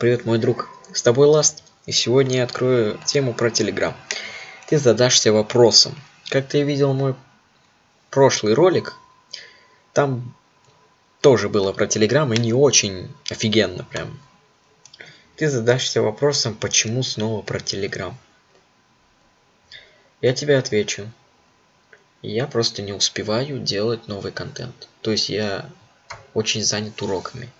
Привет, мой друг. С тобой Ласт. И сегодня я открою тему про Телеграм. Ты задашься вопросом. Как ты видел мой прошлый ролик, там тоже было про Телеграм и не очень офигенно прям. Ты задашься вопросом, почему снова про Телеграм. Я тебе отвечу. Я просто не успеваю делать новый контент. То есть я очень занят уроками.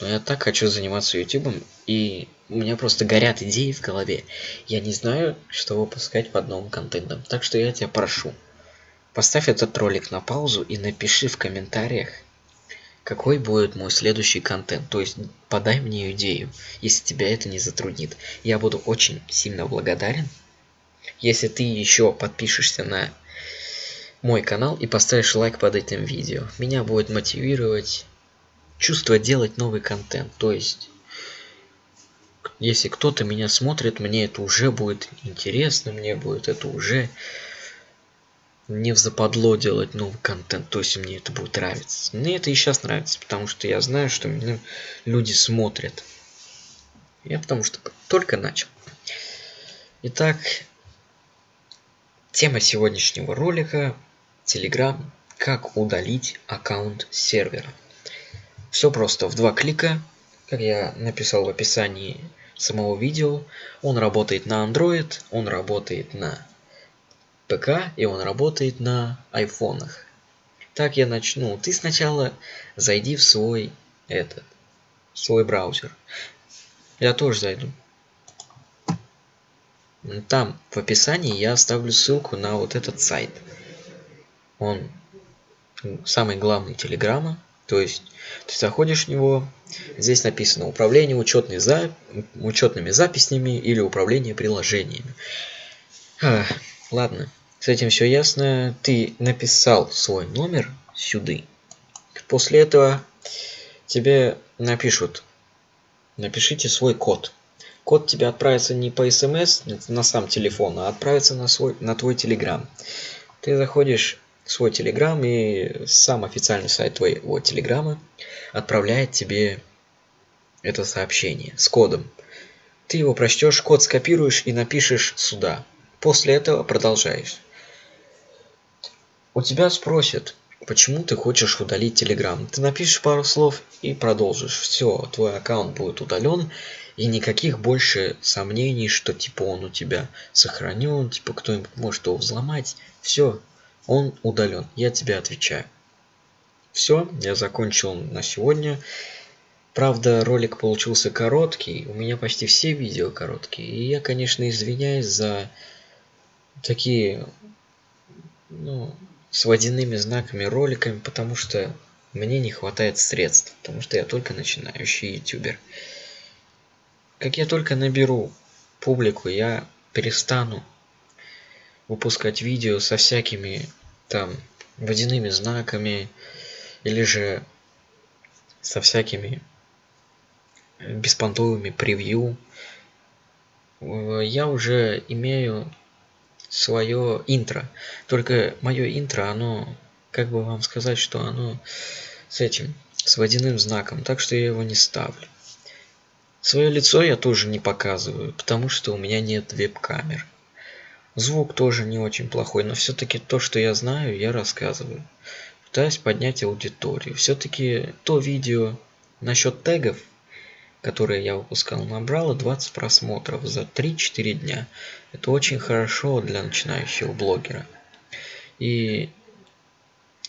Но я так хочу заниматься ютубом, и у меня просто горят идеи в голове. Я не знаю, что выпускать под новым контентом. Так что я тебя прошу. Поставь этот ролик на паузу и напиши в комментариях, какой будет мой следующий контент. То есть подай мне идею, если тебя это не затруднит. Я буду очень сильно благодарен, если ты еще подпишешься на мой канал и поставишь лайк под этим видео. Меня будет мотивировать чувство делать новый контент. То есть, если кто-то меня смотрит, мне это уже будет интересно, мне будет это уже не в западло делать новый контент, то есть мне это будет нравиться. Мне это и сейчас нравится, потому что я знаю, что меня люди смотрят. Я потому что только начал. Итак, тема сегодняшнего ролика Telegram как удалить аккаунт сервера. Все просто в два клика, как я написал в описании самого видео. Он работает на Android, он работает на ПК и он работает на айфонах. Так я начну. Ты сначала зайди в свой этот, свой браузер. Я тоже зайду. Там в описании я оставлю ссылку на вот этот сайт. Он самый главный телеграмма то есть ты заходишь в него, здесь написано управление учетной за... учетными записями или управление приложениями. А, ладно, с этим все ясно. Ты написал свой номер сюда. После этого тебе напишут, напишите свой код. Код тебе отправится не по смс на сам телефон, а отправится на, свой, на твой телеграм. Ты заходишь свой телеграм и сам официальный сайт твоего телеграма отправляет тебе это сообщение с кодом. Ты его прочтешь, код скопируешь и напишешь сюда. После этого продолжаешь. У тебя спросят, почему ты хочешь удалить телеграм. Ты напишешь пару слов и продолжишь. Все, твой аккаунт будет удален. И никаких больше сомнений, что типа он у тебя сохранен, типа кто-нибудь может его взломать. Все, он удален. Я тебе отвечаю. Все, я закончил на сегодня. Правда, ролик получился короткий. У меня почти все видео короткие. И я, конечно, извиняюсь за такие, ну, с водяными знаками роликами, потому что мне не хватает средств, потому что я только начинающий ютубер. Как я только наберу публику, я перестану выпускать видео со всякими там водяными знаками или же со всякими беспонтовыми превью. Я уже имею свое интро. Только мое интро оно как бы вам сказать что оно с этим с водяным знаком так что я его не ставлю. Свое лицо я тоже не показываю потому что у меня нет веб-камер Звук тоже не очень плохой, но все-таки то, что я знаю, я рассказываю. Пытаюсь поднять аудиторию. Все-таки то видео насчет тегов, которое я выпускал, набрало 20 просмотров за 3-4 дня. Это очень хорошо для начинающего блогера. И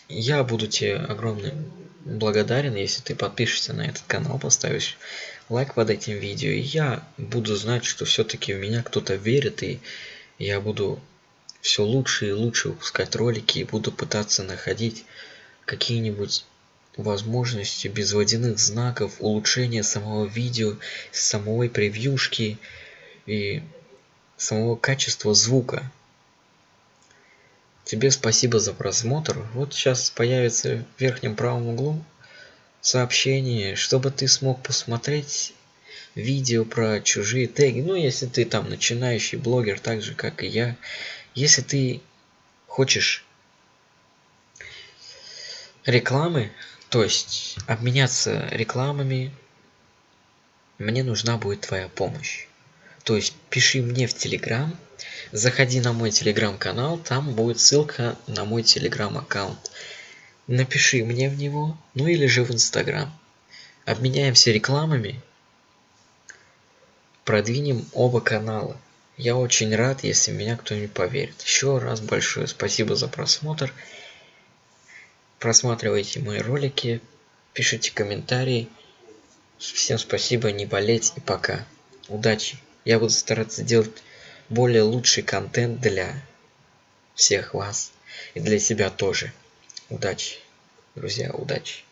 я буду тебе огромно благодарен, если ты подпишешься на этот канал, поставишь лайк под этим видео. И я буду знать, что все-таки в меня кто-то верит и я буду все лучше и лучше выпускать ролики и буду пытаться находить какие-нибудь возможности без водяных знаков, улучшения самого видео, самой превьюшки и самого качества звука. Тебе спасибо за просмотр. Вот сейчас появится в верхнем правом углу сообщение, чтобы ты смог посмотреть видео про чужие теги. Ну, если ты там начинающий блогер, так же, как и я. Если ты хочешь рекламы, то есть обменяться рекламами, мне нужна будет твоя помощь. То есть пиши мне в Телеграм, заходи на мой Телеграм-канал, там будет ссылка на мой Телеграм-аккаунт. Напиши мне в него, ну или же в Инстаграм. Обменяемся рекламами, продвинем оба канала. Я очень рад, если меня кто-нибудь поверит. Еще раз большое спасибо за просмотр. Просматривайте мои ролики, пишите комментарии. Всем спасибо, не болеть и пока. Удачи! Я буду стараться делать более лучший контент для всех вас и для себя тоже. Удачи, друзья, удачи.